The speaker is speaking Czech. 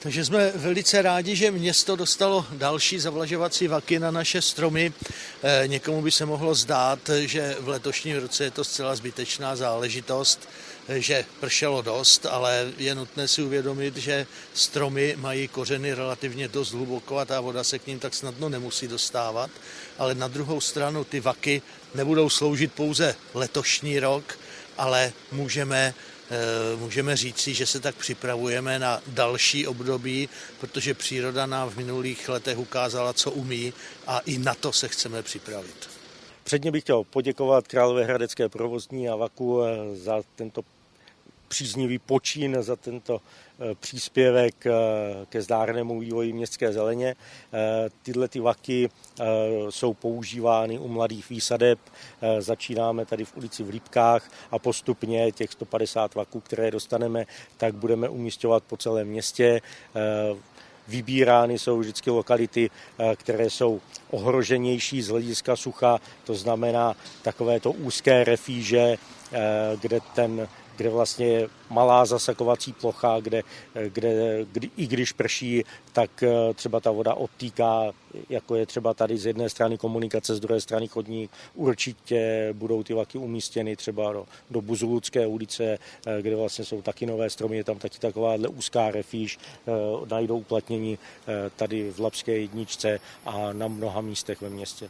Takže jsme velice rádi, že město dostalo další zavlažovací vaky na naše stromy. Eh, někomu by se mohlo zdát, že v letošním roce je to zcela zbytečná záležitost, eh, že pršelo dost, ale je nutné si uvědomit, že stromy mají kořeny relativně dost hluboko a ta voda se k ním tak snadno nemusí dostávat. Ale na druhou stranu ty vaky nebudou sloužit pouze letošní rok, ale můžeme můžeme říci, že se tak připravujeme na další období, protože příroda nám v minulých letech ukázala, co umí a i na to se chceme připravit. Předně bych chtěl poděkovat Královéhradecké provozní a VAKu eh, za tento příznivý počín za tento eh, příspěvek eh, ke zdárnému vývoji městské zeleně. Eh, tyhle ty vaky jsou používány u mladých výsadeb. Začínáme tady v ulici v Lípkách a postupně těch 150 vaků, které dostaneme, tak budeme umístěvat po celém městě. Vybírány jsou vždycky lokality, které jsou ohroženější z hlediska sucha, to znamená takovéto úzké refíže, kde ten kde vlastně je malá zasakovací plocha, kde, kde kdy, i když prší, tak eh, třeba ta voda odtýká, jako je třeba tady z jedné strany komunikace, z druhé strany chodník. Určitě budou ty vlaky umístěny třeba do, do Buzuludské ulice, eh, kde vlastně jsou taky nové stromy, je tam taky takováhle úzká refíž, eh, najdou uplatnění tady v Lapské jedničce a na mnoha místech ve městě.